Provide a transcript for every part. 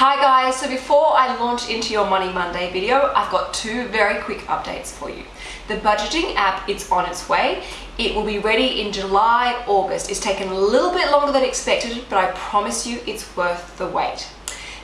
Hi guys, so before I launch into your Money Monday video, I've got two very quick updates for you. The budgeting app, it's on its way. It will be ready in July, August. It's taken a little bit longer than expected, but I promise you it's worth the wait.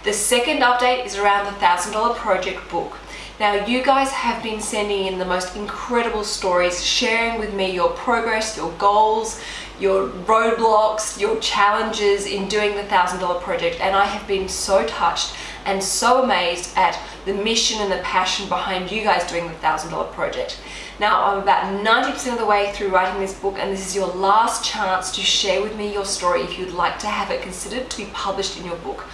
The second update is around the $1,000 project book. Now you guys have been sending in the most incredible stories, sharing with me your progress, your goals, your roadblocks, your challenges in doing the $1,000 project and I have been so touched and so amazed at the mission and the passion behind you guys doing the $1,000 project. Now I'm about 90% of the way through writing this book and this is your last chance to share with me your story if you'd like to have it considered to be published in your book.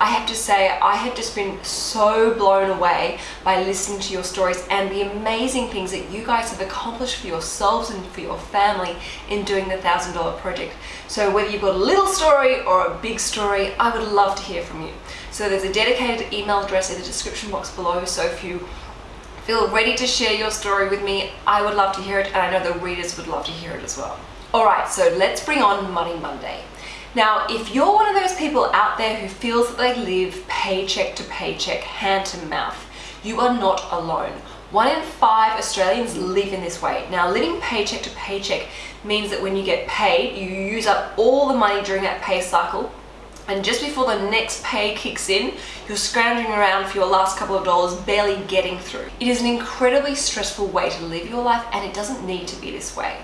I have to say I have just been so blown away by listening to your stories and the amazing things that you guys have accomplished for yourselves and for your family in doing the $1,000 project. So whether you've got a little story or a big story, I would love to hear from you. So there's a dedicated email address in the description box below. So if you feel ready to share your story with me, I would love to hear it and I know the readers would love to hear it as well. Alright, so let's bring on Money Monday. Now, if you're one of those people out there who feels that they live paycheck to paycheck, hand to mouth, you are not alone. One in five Australians live in this way. Now, living paycheck to paycheck means that when you get paid, you use up all the money during that pay cycle and just before the next pay kicks in, you're scrounging around for your last couple of dollars, barely getting through. It is an incredibly stressful way to live your life and it doesn't need to be this way.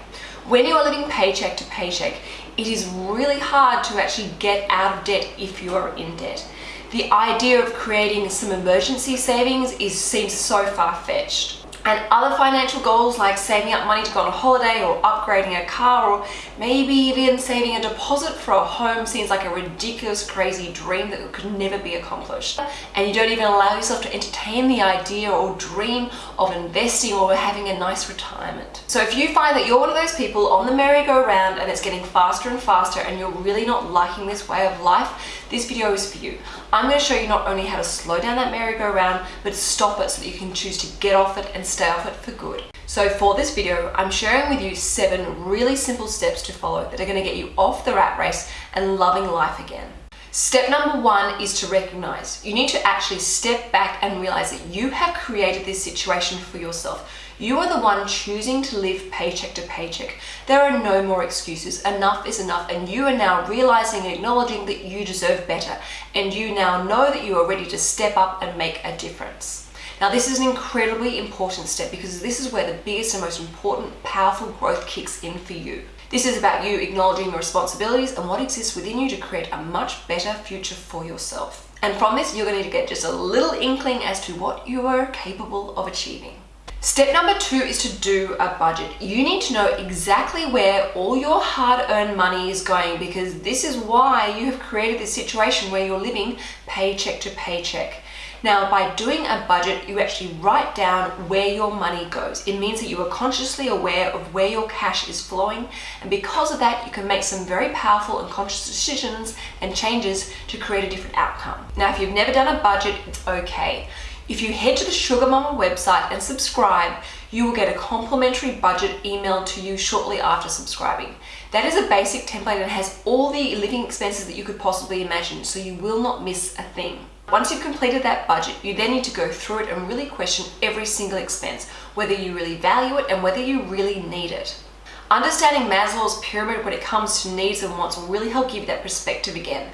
When you are living paycheck to paycheck, it is really hard to actually get out of debt if you are in debt. The idea of creating some emergency savings is seems so far-fetched and other financial goals like saving up money to go on a holiday or upgrading a car or maybe even saving a deposit for a home seems like a ridiculous crazy dream that could never be accomplished and you don't even allow yourself to entertain the idea or dream of investing or having a nice retirement. So if you find that you're one of those people on the merry-go-round and it's getting faster and faster and you're really not liking this way of life, this video is for you. I'm going to show you not only how to slow down that merry-go-round, but stop it so that you can choose to get off it and stay off it for good. So for this video, I'm sharing with you seven really simple steps to follow that are going to get you off the rat race and loving life again. Step number one is to recognize. You need to actually step back and realize that you have created this situation for yourself. You are the one choosing to live paycheck to paycheck. There are no more excuses. Enough is enough. And you are now realizing and acknowledging that you deserve better. And you now know that you are ready to step up and make a difference. Now, this is an incredibly important step because this is where the biggest and most important, powerful growth kicks in for you. This is about you acknowledging your responsibilities and what exists within you to create a much better future for yourself. And from this, you're going to get just a little inkling as to what you are capable of achieving. Step number two is to do a budget. You need to know exactly where all your hard-earned money is going because this is why you have created this situation where you're living paycheck to paycheck. Now, by doing a budget, you actually write down where your money goes. It means that you are consciously aware of where your cash is flowing. And because of that, you can make some very powerful and conscious decisions and changes to create a different outcome. Now, if you've never done a budget, it's okay. If you head to the Sugar Mama website and subscribe, you will get a complimentary budget emailed to you shortly after subscribing. That is a basic template and has all the living expenses that you could possibly imagine, so you will not miss a thing. Once you've completed that budget, you then need to go through it and really question every single expense, whether you really value it and whether you really need it. Understanding Maslow's pyramid when it comes to needs and wants will really help give you that perspective again.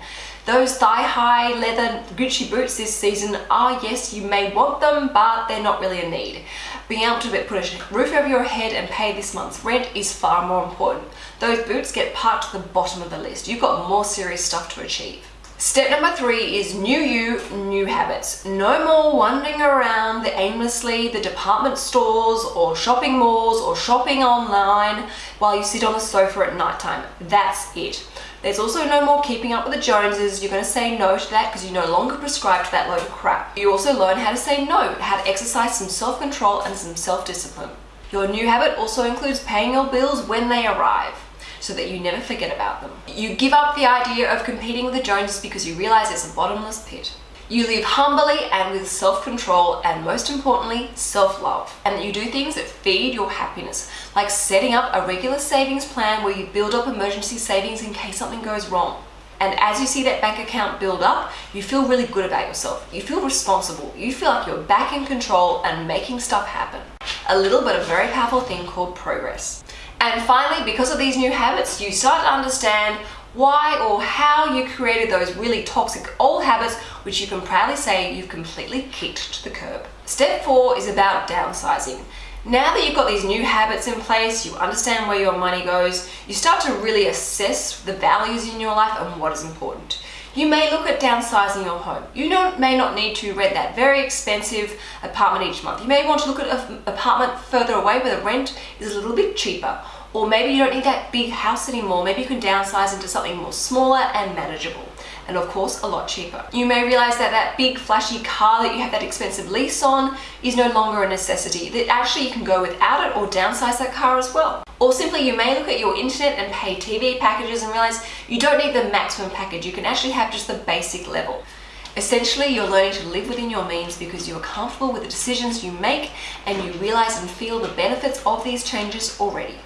Those thigh-high leather Gucci boots this season are, yes, you may want them, but they're not really a need. Being able to put a roof over your head and pay this month's rent is far more important. Those boots get parked to the bottom of the list. You've got more serious stuff to achieve. Step number three is new you, new habits. No more wandering around the aimlessly the department stores or shopping malls or shopping online while you sit on the sofa at night time. That's it. There's also no more keeping up with the Joneses. You're going to say no to that because you no longer prescribe to that load of crap. You also learn how to say no, how to exercise some self-control and some self-discipline. Your new habit also includes paying your bills when they arrive so that you never forget about them. You give up the idea of competing with the Joneses because you realize it's a bottomless pit. You live humbly and with self-control and most importantly, self-love. And you do things that feed your happiness, like setting up a regular savings plan where you build up emergency savings in case something goes wrong. And as you see that bank account build up, you feel really good about yourself. You feel responsible. You feel like you're back in control and making stuff happen. A little but a very powerful thing called progress. And finally, because of these new habits, you start to understand why or how you created those really toxic old habits, which you can proudly say you've completely kicked to the curb. Step four is about downsizing. Now that you've got these new habits in place, you understand where your money goes, you start to really assess the values in your life and what is important. You may look at downsizing your home. You may not need to rent that very expensive apartment each month. You may want to look at an apartment further away where the rent is a little bit cheaper. Or maybe you don't need that big house anymore. Maybe you can downsize into something more smaller and manageable and of course a lot cheaper. You may realize that that big flashy car that you have that expensive lease on is no longer a necessity, that actually you can go without it or downsize that car as well. Or simply you may look at your internet and pay TV packages and realize you don't need the maximum package, you can actually have just the basic level. Essentially, you're learning to live within your means because you're comfortable with the decisions you make and you realize and feel the benefits of these changes already.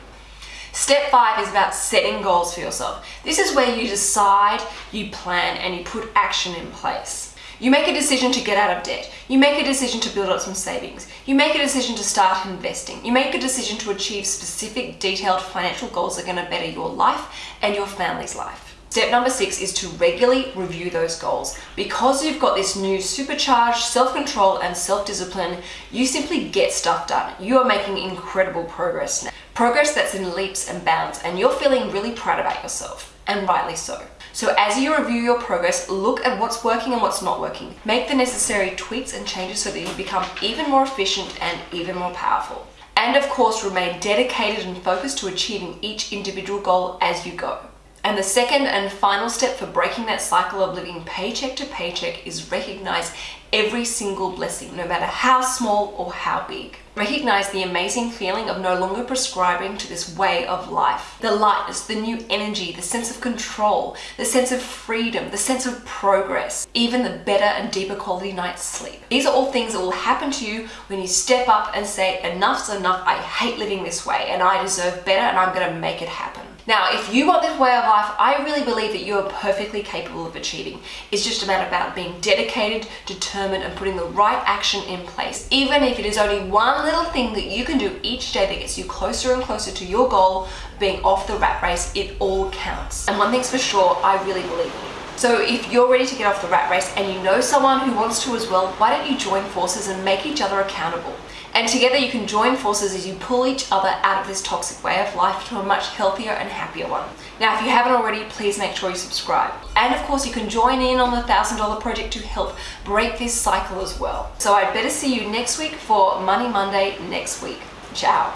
Step five is about setting goals for yourself. This is where you decide, you plan, and you put action in place. You make a decision to get out of debt. You make a decision to build up some savings. You make a decision to start investing. You make a decision to achieve specific detailed financial goals that are going to better your life and your family's life. Step number six is to regularly review those goals. Because you've got this new supercharged self-control and self-discipline, you simply get stuff done. You are making incredible progress now. Progress that's in leaps and bounds and you're feeling really proud about yourself and rightly so. So as you review your progress, look at what's working and what's not working. Make the necessary tweaks and changes so that you become even more efficient and even more powerful. And of course, remain dedicated and focused to achieving each individual goal as you go. And the second and final step for breaking that cycle of living paycheck to paycheck is recognize every single blessing, no matter how small or how big. Recognize the amazing feeling of no longer prescribing to this way of life. The lightness, the new energy, the sense of control, the sense of freedom, the sense of progress, even the better and deeper quality night's sleep. These are all things that will happen to you when you step up and say, enough's enough, I hate living this way and I deserve better and I'm gonna make it happen. Now, if you want this way of life, I really believe that you are perfectly capable of achieving. It's just a matter about being dedicated, determined, and putting the right action in place. Even if it is only one little thing that you can do each day that gets you closer and closer to your goal, being off the rat race, it all counts. And one thing's for sure, I really believe in you. So if you're ready to get off the rat race and you know someone who wants to as well, why don't you join forces and make each other accountable? And together you can join forces as you pull each other out of this toxic way of life to a much healthier and happier one. Now, if you haven't already, please make sure you subscribe. And of course, you can join in on the $1,000 project to help break this cycle as well. So I'd better see you next week for Money Monday next week. Ciao.